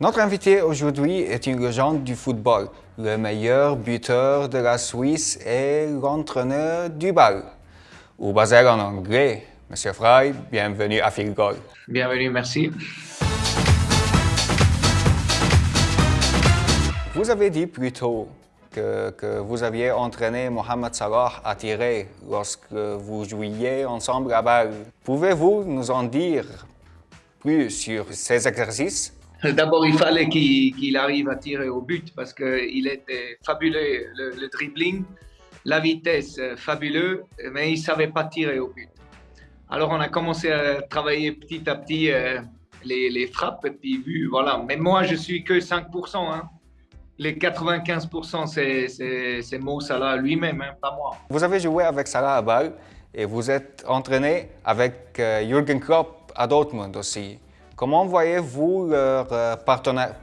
Notre invité aujourd'hui est une légende du football, le meilleur buteur de la Suisse et l'entraîneur du bal. Ou basé en anglais, Monsieur Fry, bienvenue à Field Goal. Bienvenue, merci. Vous avez dit plus tôt que, que, vous aviez entraîné Mohamed Salah à tirer lorsque vous jouiez ensemble à balle. Pouvez-vous nous en dire plus sur ces exercices? D'abord, il fallait qu'il arrive à tirer au but parce qu'il était fabuleux, le, dribbling, la vitesse, euh, fabuleux, mais il ne savait pas tirer au but. Alors, on a commencé à travailler petit à petit euh, les, frappes et puis vu, voilà. Mais moi, je suis que 5%. Hein. Les 95%, c'est Mo Salah lui-même, hein, pas moi. Vous avez joué avec Salah à balle et vous êtes entraîné avec euh, Jürgen Klopp à Dortmund aussi. Comment voyez-vous leur euh,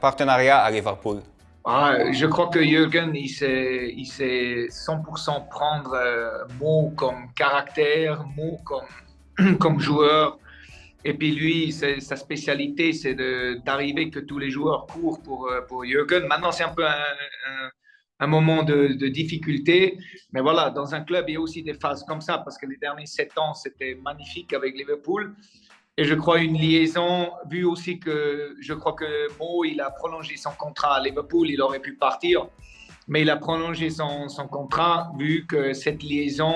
partenariat à Liverpool? Ah, Je crois que Jürgen, il sait, il sait 100% prendre euh, Mo comme caractère, Mo comme, comme joueur. Et puis lui, sa spécialité, c'est d'arriver que tous les joueurs courent pour, euh, pour Jürgen. Maintenant, c'est un peu un, un, moment de, de, difficulté. Mais voilà, dans un club, il y a aussi des phases comme ça, parce que les derniers sept ans, c'était magnifique avec Liverpool. Et je crois une liaison, vu aussi que je crois que Mo, il a prolongé son contrat à Liverpool, il aurait pu partir, mais il a prolongé son, son contrat vu que cette liaison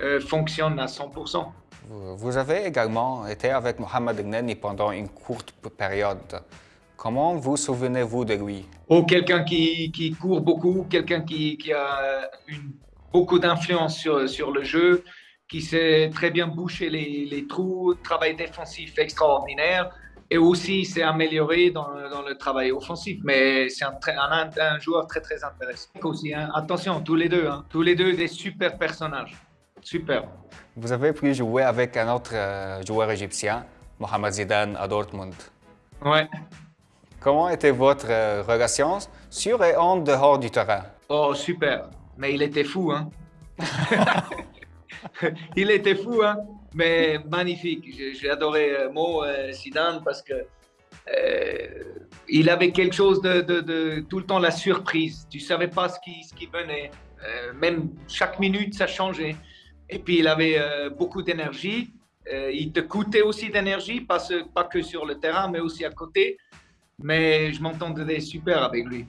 euh, fonctionne à 100%. Vous avez également été avec Mohamed Gnani pendant une courte période. Comment vous souvenez-vous de lui? Oh, quelqu'un qui, qui, court beaucoup, quelqu'un qui, qui, a une, beaucoup d'influence sur, sur le jeu, qui sait très bien boucher les, les trous, travail défensif extraordinaire et aussi s'est amélioré dans, dans, le travail offensif. Mais c'est un, un, un, joueur très très intéressant aussi. Hein. Attention, tous les deux, hein. tous les deux des super personnages. Super. Vous avez pu jouer avec un autre euh, joueur égyptien, Mohamed Zidane, à Dortmund. Ouais. Comment était votre euh, relation sur et en dehors du terrain? Oh, super. Mais il était fou, hein il était fou, hein? mais magnifique. J'ai adoré euh, Mo euh, Zidane parce que euh, il avait quelque chose de, tout le temps la surprise. Tu savais pas ce qui, venait. même chaque minute, ça changeait. Et puis, il avait beaucoup d'énergie. il te coûtait aussi d'énergie, pas, pas que sur le terrain, mais aussi à côté. Mais je m'entendais super avec lui.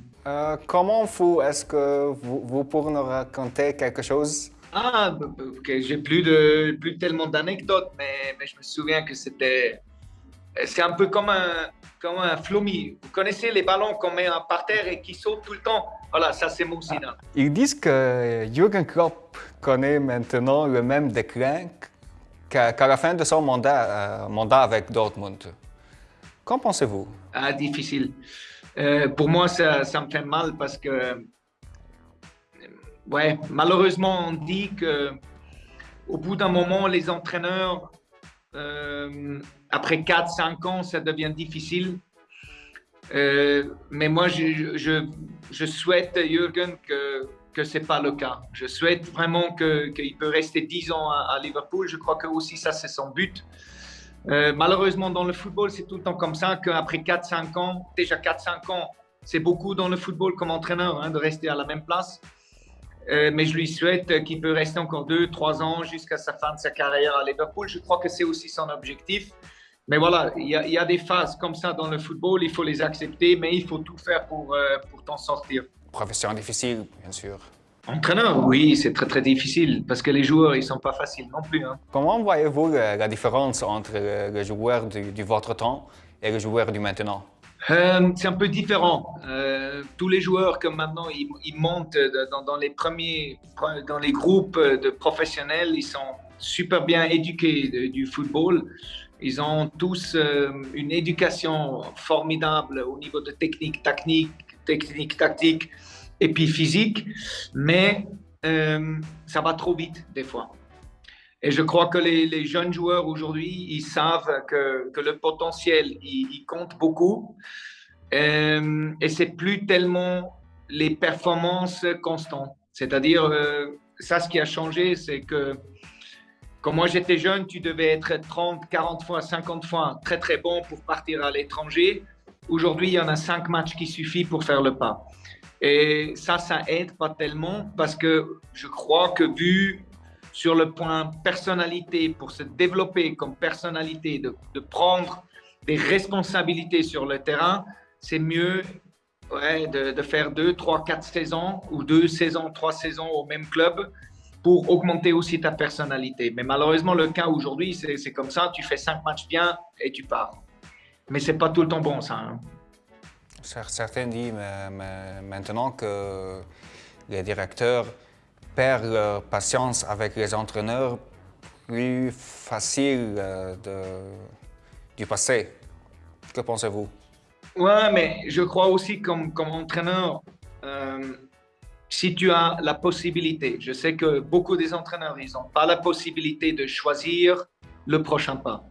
comment vous, est-ce que vous, vous pourriez nous raconter quelque chose? Ah, j'ai plus de plus tellement d'anecdotes, mais, mais, je me souviens que c'était c'est un peu comme un comme un. Vous connaissez les ballons qu'on met par terre et qui sautent tout le temps? Voilà, ça c'est mon sinon. Ils disent que Jürgen Klopp connaît maintenant le même déclin qu'à la fin de son mandat, euh, mandat avec Dortmund. Qu'en pensez-vous? Ah, difficile. Euh, pour moi, ça, ça me fait mal parce que ouais, malheureusement, on dit que au bout d'un moment, les entraîneurs, euh, après 4-5 ans, ça devient difficile. Euh, mais moi, je, je, je, souhaite, Jürgen, que, que ce n'est pas le cas. Je souhaite vraiment qu'il peut rester 10 ans à, Liverpool. Je crois que aussi ça, c'est son but. Euh, malheureusement, dans le football, c'est tout le temps comme ça, qu'après 4-5 ans, déjà 4-5 ans, c'est beaucoup dans le football comme entraîneur hein, de rester à la même place. Euh, mais je lui souhaite qu'il peut rester encore deux, trois ans jusqu'à sa fin de sa carrière à Liverpool. Je crois que c'est aussi son objectif. Mais voilà, il y, a des phases comme ça dans le football, il faut les accepter, mais il faut tout faire pour, euh, pour t'en sortir. Profession difficile, bien sûr. Entraîneur, oui, c'est très très difficile parce que les joueurs, ils sont pas faciles non plus. Hein. Comment voyez-vous la, différence entre le, joueur du, du, votre temps et le joueur du maintenant? Euh, c'est un peu différent. Euh, tous les joueurs comme maintenant ils, montent dans, les premiers, dans les groupes de professionnels, ils sont super bien éduqués du football. Ils ont tous euh, une éducation formidable au niveau de technique, technique, technique, tactique et puis physique, mais ça va trop vite des fois. Et je crois que les, jeunes joueurs aujourd'hui, ils savent que, que le potentiel, il, compte beaucoup. Euh, et c'est plus tellement les performances constantes. C'est-à-dire, euh, ça, ce qui a changé, c'est que quand moi j'étais jeune, tu devais être 30, 40 fois, 50 fois très très bon pour partir à l'étranger. Aujourd'hui, il y en a cinq matchs qui suffisent pour faire le pas. Et ça, ça aide pas tellement parce que je crois que vu sur le point personnalité, pour se développer comme personnalité, de, prendre des responsabilités sur le terrain, c'est mieux de, faire deux, trois, quatre saisons ou deux saisons, trois saisons au même club pour augmenter aussi ta personnalité. Mais malheureusement, le cas aujourd'hui, c'est comme ça, tu fais cinq matchs bien et tu pars. Mais c'est pas tout le temps bon, ça. Hein. Certains disent maintenant que les directeurs perdent patience avec les entraîneurs, plus facile euh, de, du passé. Que pensez-vous? Ouais, mais je crois aussi comme, comme entraîneur, euh, si tu as la possibilité, je sais que beaucoup des entraîneurs, ils n'ont pas la possibilité de choisir le prochain pas.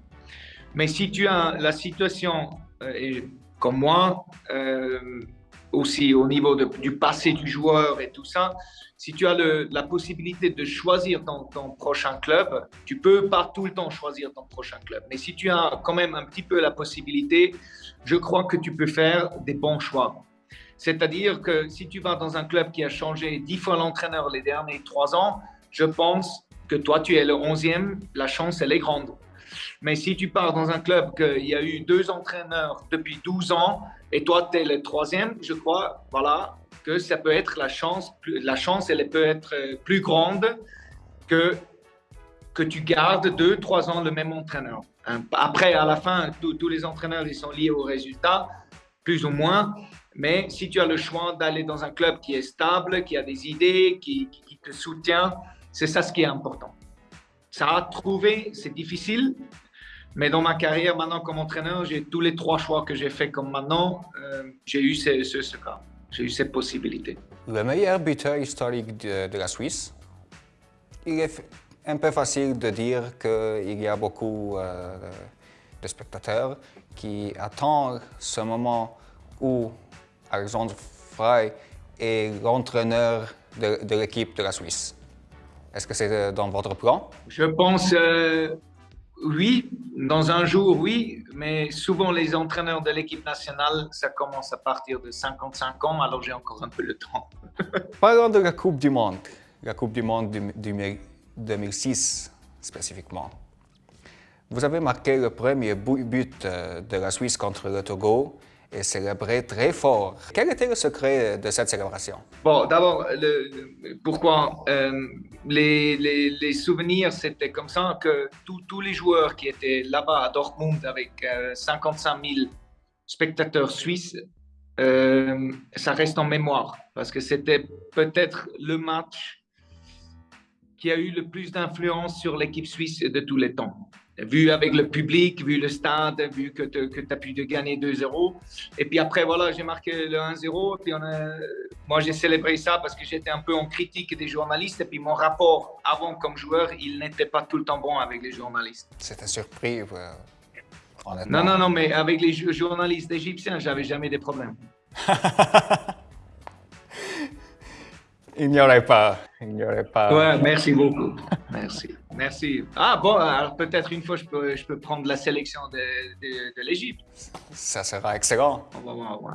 Mais si tu as la situation, euh, comme moi, aussi au niveau du passé du joueur et tout ça, si tu as la possibilité de choisir ton, ton, prochain club, tu peux pas tout le temps choisir ton prochain club. Mais si tu as quand même un petit peu la possibilité, je crois que tu peux faire des bons choix. C'est-à-dire que si tu vas dans un club qui a changé dix fois l'entraîneur les derniers trois ans, je pense que toi, tu es le onzième, la chance, elle est grande. Mais si tu pars dans un club qu'il y a eu deux entraîneurs depuis 12 ans et toi, tu es le troisième, je crois, voilà, que ça peut être la chance, la chance, elle peut être euh, plus grande que, que tu gardes deux, trois ans le même entraîneur. Après, à la fin, tous les entraîneurs, ils sont liés au résultat, plus ou moins. Mais si tu as le choix d'aller dans un club qui est stable, qui a des idées, qui te soutient, c'est ça ce qui est important. Ça a trouvé, c'est difficile, mais dans ma carrière maintenant comme entraîneur, j'ai tous les trois choix que j'ai fait comme maintenant, euh, j'ai eu ce, ce, cas, j'ai eu cette possibilité. Le meilleur buteur historique de, la Suisse, il est un peu facile de dire qu'il y a beaucoup euh, de spectateurs qui attendent ce moment où Alexandre Frey est l'entraîneur de l'équipe de la Suisse. Est-ce que c'est dans votre plan? Je pense euh, oui, dans un jour, oui, mais souvent les entraîneurs de l'équipe nationale, ça commence à partir de 55 ans, alors j'ai encore un peu le temps. Parlons de la Coupe du Monde, la Coupe du Monde du, 2006 spécifiquement. Vous avez marqué le premier but euh, de la Suisse contre le Togo et célébrer très fort. Quel était le secret de cette célébration? Bon, d'abord, pourquoi euh, les, souvenirs, c'était comme ça que tous les joueurs qui étaient là-bas à Dortmund avec 55 euh, 000 spectateurs suisses, euh, ça reste en mémoire parce que c'était peut-être le match qui a eu le plus d'influence sur l'équipe suisse de tous les temps vu avec le public, vu le stade, vu que tu as pu gagner 2-0. Et puis après, voilà, j'ai marqué le 1-0. Puis on a... moi, j'ai célébré ça parce que j'étais un peu en critique des journalistes. Et puis mon rapport avant comme joueur, il n'était pas tout le temps bon avec les journalistes. C'était surpris, Non, non, non, mais avec les journalistes égyptiens, j'avais jamais des problèmes. Il n'y aurait pas. Il n'y aurait pas. Ouais, merci beaucoup. Merci. Merci. Ah bon, alors peut-être une fois, je peux, je peux prendre la sélection de, de, de l'Égypte. Ça sera excellent. On va voir, ouais.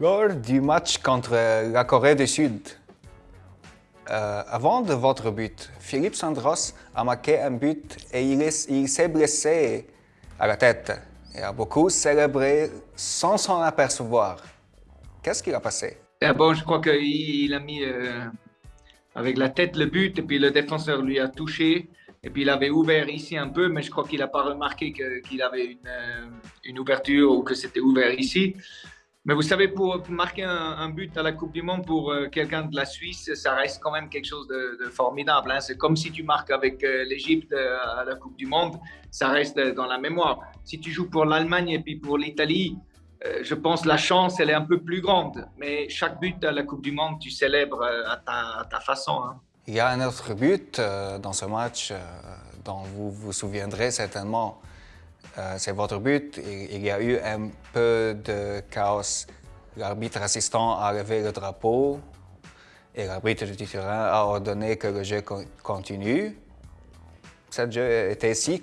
Lors du match contre la Corée du Sud, euh, avant de votre but, Philippe Sandros a marqué un but et il s'est blessé à la tête et a beaucoup célébré sans s'en apercevoir. Qu'est-ce qui a passé? Ah bon, je crois qu'il a mis euh, avec la tête le but et puis le défenseur lui a touché. Et puis il avait ouvert ici un peu, mais je crois qu'il n'a pas remarqué qu'il avait une, euh, une, ouverture ou que c'était ouvert ici. Mais vous savez, pour marquer un, but à la Coupe du Monde pour euh, quelqu'un de la Suisse, ça reste quand même quelque chose de, formidable. Hein. C'est comme si tu marques avec l'Égypte à la Coupe du Monde, ça reste dans la mémoire. Si tu joues pour l'Allemagne et puis pour l'Italie, je pense la chance, elle est un peu plus grande. Mais chaque but à la Coupe du Monde, tu célèbres euh, à ta, façon. Hein. Il y a un autre but euh, dans ce match dont vous vous souviendrez certainement. C'est votre but. Il y a eu un peu de chaos. L'arbitre assistant a levé le drapeau et l'arbitre du terrain a ordonné que le jeu continue. Ce jeu était si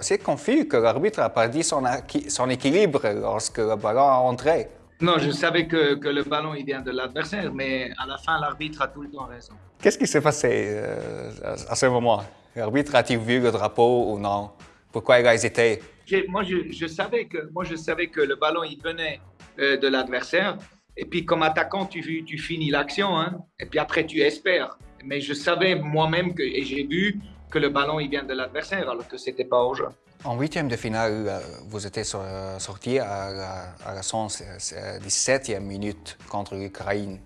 C'est confus que l'arbitre a perdu son, son, équilibre lorsque le ballon a entré. Non, je savais que, que le ballon il vient de l'adversaire, mais à la fin, l'arbitre a tout le temps raison. Qu'est-ce qui s'est passé euh, à ce moment? L'arbitre a-t-il vu le drapeau ou non? Pourquoi il a hésité? Moi je, je, savais que, moi, je savais que le ballon il venait euh, de l'adversaire. Et puis, comme attaquant, tu, tu finis l'action. Hein, et puis après, tu espères. Mais je savais moi-même que, et j'ai vu que le ballon il vient de l'adversaire, alors que ce n'était pas au jeu. En huitième de finale, euh, vous êtes sorti à la, à la 17e minute contre l'Ukraine.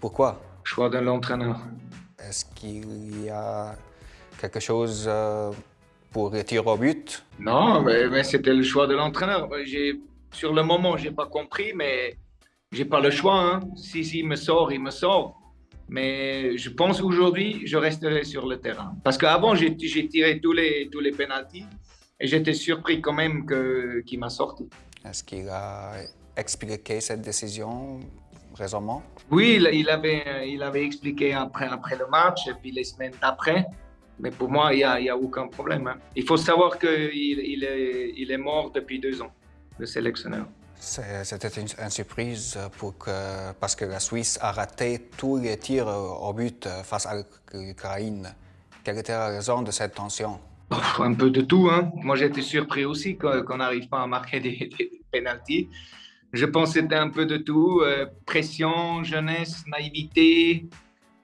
Pourquoi? Choix de l'entraîneur. Est-ce qu'il y a quelque chose euh, pour les tirs au but? Non, mais, c'était le choix de l'entraîneur. Sur le moment, je n'ai pas compris, mais j'ai pas le choix. Hein. Si, si il me sort, il me sort. Mais je pense qu'aujourd'hui, je resterai sur le terrain. Parce qu'avant, j'ai tiré tous les, tous les pénalties et j'étais surpris quand même qu'il m'a sorti. Est-ce qu'il a expliqué cette décision récemment? Oui, il, avait, il avait expliqué après, après le match et puis les semaines d'après. Mais pour moi, il n'y a, a, aucun problème. Hein. Il faut savoir qu'il il est, il est mort depuis deux ans, le sélectionneur. C'était une, surprise pour que, parce que la Suisse a raté tous les tirs au but face à l'Ukraine. Quelle était la raison de cette tension? Un peu de tout. Hein. Moi, j'étais surpris aussi qu'on n'arrive pas à marquer des, des pénalties. Je pense que c'était un peu de tout. Euh, pression, jeunesse, naïveté,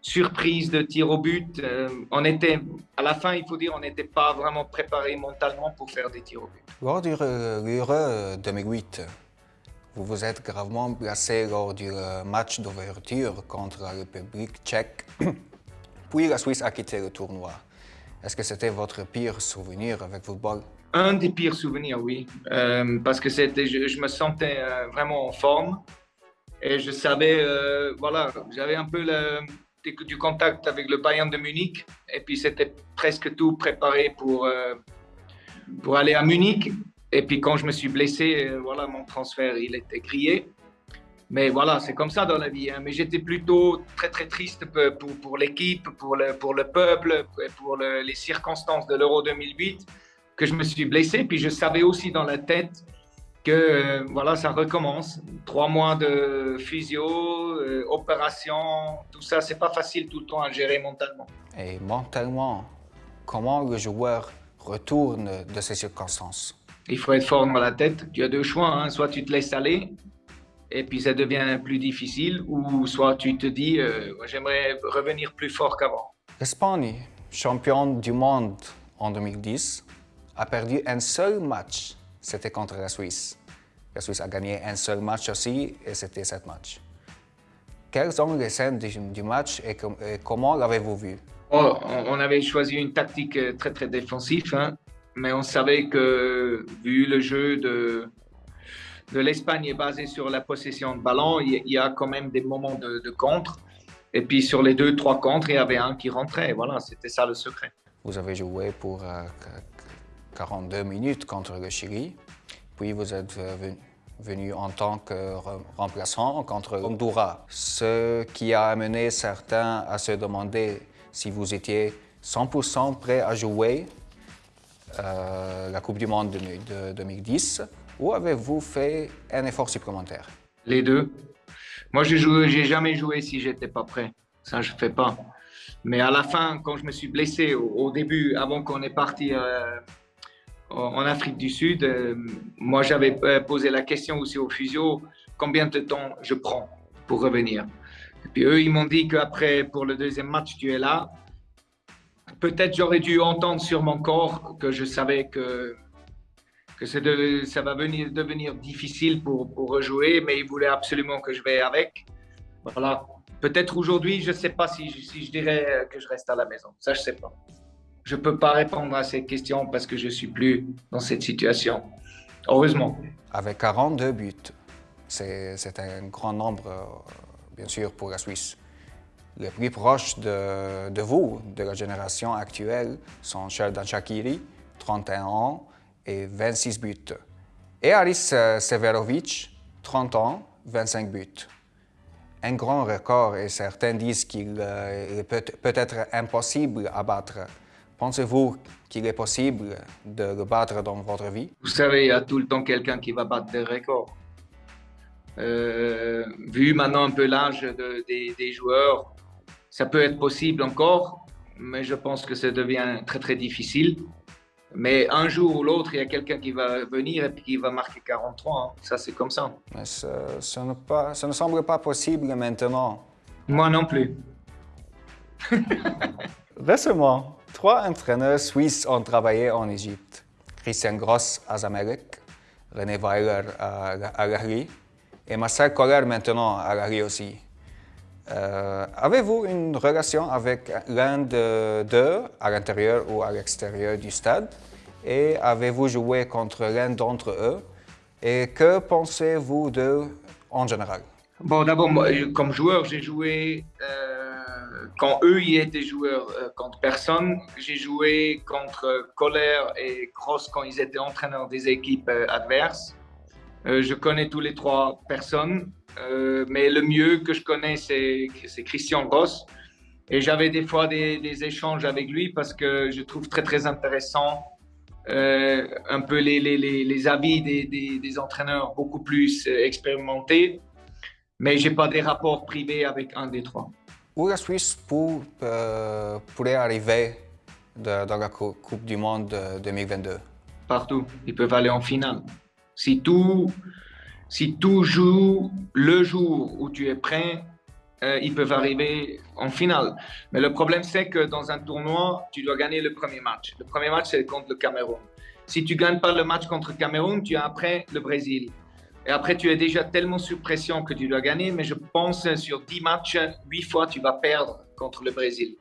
surprise de tir au but. Euh, on était, à la fin, il faut dire, on n'était pas vraiment préparé mentalement pour faire des tirs au but. Lors du Euro 2008, vous vous êtes gravement blessé lors du euh, match d'ouverture contre la République tchèque. Puis la Suisse a quitté le tournoi. Est-ce que c'était votre pire souvenir avec football? Un des pires souvenirs, oui. Euh, parce que je, me sentais euh, vraiment en forme. Et je savais, voilà, j'avais un peu du contact avec le Bayern de Munich. Et puis c'était presque tout préparé pour, pour aller à Munich. Et puis quand je me suis blessé, euh, voilà, mon transfert, il était grillé. Mais voilà, c'est comme ça dans la vie. Hein. Mais j'étais plutôt très très triste pour, pour l'équipe, pour le, pour le peuple, pour les circonstances de l'Euro 2008 que je me suis blessé. Puis je savais aussi dans la tête que euh, voilà, ça recommence. Trois mois de physio, euh, opération, tout ça, c'est pas facile tout le temps à gérer mentalement. Et mentalement, comment le joueur retourne de ces circonstances? Il faut être fort dans la tête. Tu as deux choix, hein. soit tu te laisses aller et puis ça devient plus difficile, ou soit tu te dis euh, j'aimerais revenir plus fort qu'avant. L'Espagne, championne du monde en 2010, a perdu un seul match, c'était contre la Suisse. La Suisse a gagné un seul match aussi et c'était sept matchs. Quelles sont les scènes du, match et, comment l'avez-vous vu? Oh, on avait choisi une tactique euh, très très défensive. Hein mais on savait que, vu le jeu de, de l'Espagne est basé sur la possession de ballon, il y a quand même des moments de, contre. Et puis sur les deux, trois contres, il y avait un qui rentrait. Voilà, c'était ça le secret. Vous avez joué pour 42 euh, minutes contre le Chili, puis vous êtes venu, en tant que remplaçant contre Honduras, ce qui a amené certains à se demander si vous étiez 100% prêt à jouer euh, la Coupe du Monde de, 2010 ou avez-vous fait un effort supplémentaire? Les deux. Moi, je n'ai jamais joué si j'étais pas prêt. Ça, je ne fais pas. Mais à la fin, quand je me suis blessé au, début, avant qu'on est parti euh, en Afrique du Sud, euh, moi, j'avais posé la question aussi au physio, combien de temps je prends pour revenir? Et puis eux, ils m'ont dit qu'après, pour le deuxième match, tu es là, peut-être j'aurais dû entendre sur mon corps que je savais que, que ça va venir, devenir difficile pour, pour rejouer, mais il voulait absolument que je vais avec. Voilà. Peut-être aujourd'hui, je ne sais pas si, si, je dirais que je reste à la maison. Ça, je ne sais pas. Je ne peux pas répondre à ces questions parce que je ne suis plus dans cette situation. Heureusement. Avec 42 buts, c'est un grand nombre, euh, bien sûr, pour la Suisse. Les plus proches de, vous, de la génération actuelle, sont Sheldon Shakiri, 31 ans et 26 buts. Et Aris Severovic, 30 ans, 25 buts. Un grand record et certains disent qu'il euh, est peut-être impossible à battre Pensez-vous qu'il est possible de le battre dans votre vie? Vous savez, il y a tout le temps quelqu'un qui va battre des records. Euh, vu maintenant un peu l'âge des joueurs, ça peut être possible encore, mais je pense que ça devient très très difficile. Mais un jour ou l'autre, il y a quelqu'un qui va venir et qui va marquer 43. Hein. Ça, c'est comme ça. Mais ça, ne pas, ça ne semble pas possible maintenant. Moi non plus. Récemment, trois entraîneurs suisses ont travaillé en Égypte. Christian Gross à Zamalek, René Weiler à, à et Marcel Koller maintenant à Lahri aussi. Euh, Avez-vous une relation avec l'un d'eux à l'intérieur ou à l'extérieur du stade? Et avez-vous joué contre l'un d'entre eux? Et que pensez-vous d'eux en général? Bon, d'abord, comme joueur, j'ai joué euh, quand eux y étaient joueurs euh, contre personne. J'ai joué contre Kohler et Cross quand ils étaient entraîneurs des équipes adverses. je connais tous les trois personnes. Euh, mais le mieux que je connais, c'est Christian Ross. Et j'avais des fois des, échanges avec lui parce que je trouve très, très intéressant euh, un peu les, les, les avis des, des, entraîneurs beaucoup plus euh, expérimentés. Mais je n'ai pas des rapports privés avec un des trois. Où la Suisse pour, pourrait arriver dans la Coupe du Monde 2022 Partout. Ils peuvent aller en finale. Si tout si tout joue le jour où tu es prêt, euh, ils peuvent arriver en finale. Mais le problème, c'est que dans un tournoi, tu dois gagner le premier match. Le premier match, c'est contre le Cameroun. Si tu ne gagnes pas le match contre le Cameroun, tu as après le Brésil. Et après, tu es déjà tellement sous pression que tu dois gagner. Mais je pense sur 10 matchs, 8 fois, tu vas perdre contre le Brésil.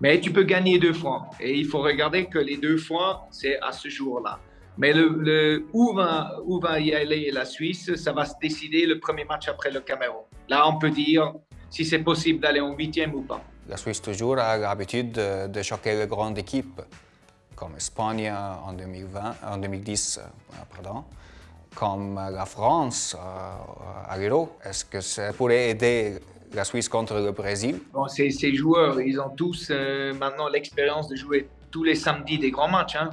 Mais tu peux gagner deux fois. Et il faut regarder que les deux fois, c'est à ce jour-là. Mais le, où, va, où va y aller la Suisse, ça va se décider le premier match après le Cameroun. Là, on peut dire si c'est possible d'aller en huitième ou pas. La Suisse toujours a l'habitude de, choquer les grandes équipes, comme Espagne en, 2020, en 2010, euh, pardon, comme la France euh, à l'Euro. Est-ce que ça pourrait aider la Suisse contre le Brésil? Bon, ces, joueurs, ils ont tous euh, maintenant l'expérience de jouer tous les samedis des grands matchs. Hein.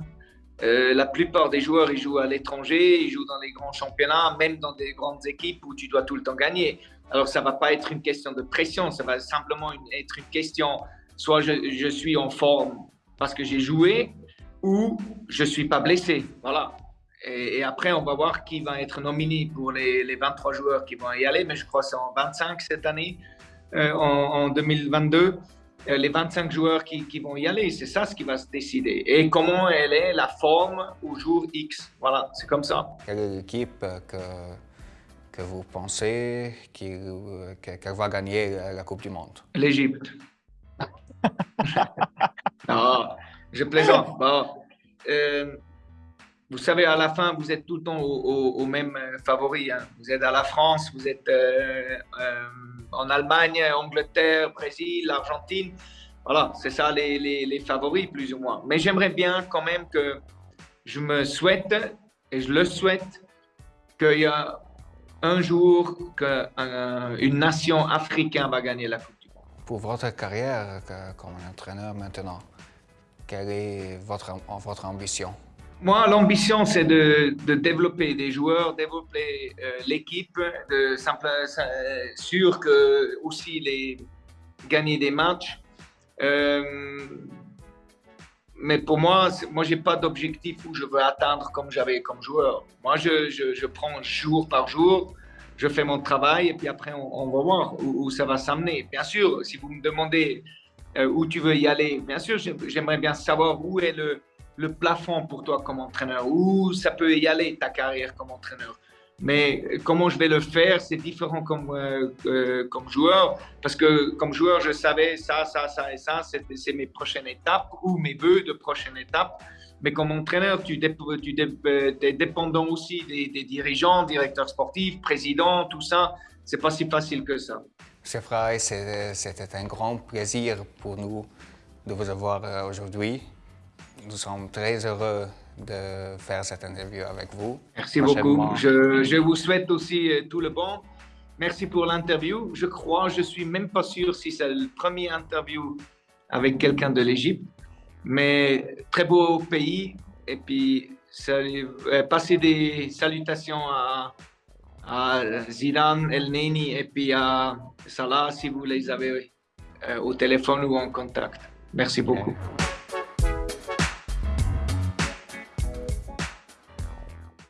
Euh, la plupart des joueurs, ils jouent à l'étranger, ils jouent dans les grands championnats, même dans des grandes équipes où tu dois tout le temps gagner. Alors, ça ne va pas être une question de pression, ça va simplement être une question, soit je, suis en forme parce que j'ai joué, ou je ne suis pas blessé. Voilà. Et, après, on va voir qui va être nominé pour les, les 23 joueurs qui vont y aller, mais je crois que c'est en 25 cette année, euh, en 2022. Euh, les 25 joueurs qui, vont y aller. C'est ça ce qui va se décider. Et comment elle est la forme au jour X. Voilà, c'est comme ça. Quelle est l'équipe que, que vous pensez qu'elle va gagner la Coupe du Monde? L'Égypte. non, je plaisante. Euh, vous savez, à la fin, vous êtes tout le temps au, même favori. Hein. Vous êtes à la France, vous êtes euh, en Allemagne, Angleterre, Brésil, Argentine. Voilà, c'est ça les, favoris plus ou moins. Mais j'aimerais bien quand même que je me souhaite, et je le souhaite, qu'il y a un jour qu'une nation africaine va gagner la Coupe du Monde. Pour votre carrière comme entraîneur maintenant, quelle est votre ambition? Moi, l'ambition, c'est de, développer des joueurs, développer euh, l'équipe, de simple, euh, sûr que aussi les gagner des matchs. Euh, mais pour moi, moi, j'ai pas d'objectif où je veux atteindre comme j'avais comme joueur. Moi, je, je, prends jour par jour, je fais mon travail et puis après, on, va voir où, où ça va s'amener. Bien sûr, si vous me demandez où tu veux y aller, bien sûr, j'aimerais bien savoir où est le le plafond pour toi comme entraîneur, où ça peut y aller ta carrière comme entraîneur. Mais comment je vais le faire, c'est différent comme, euh, euh, comme joueur, parce que comme joueur, je savais ça, ça, ça et ça, c'est mes prochaines étapes ou mes vœux de prochaines étapes. Mais comme entraîneur, tu, tu es dépendant aussi des, dirigeants, directeurs sportifs, présidents, tout ça. C'est pas si facile que ça. Chef Fry, c'était un grand plaisir pour nous de vous avoir euh, aujourd'hui. Nous sommes très heureux de faire cette interview avec vous. Merci beaucoup. Je, vous souhaite aussi euh, tout le bon. Merci pour l'interview. Je crois, je ne suis même pas sûr si c'est le premier interview avec quelqu'un de l'Égypte, mais très beau pays. Et puis, salut, euh, passer des salutations à, à Zidane, El Neni et puis à Salah si vous les avez euh, au téléphone ou en contact. Merci beaucoup.